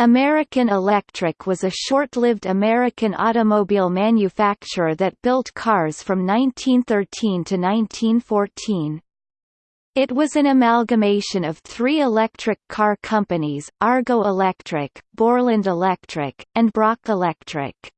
American Electric was a short-lived American automobile manufacturer that built cars from 1913 to 1914. It was an amalgamation of three electric car companies, Argo Electric, Borland Electric, and Broc Electric.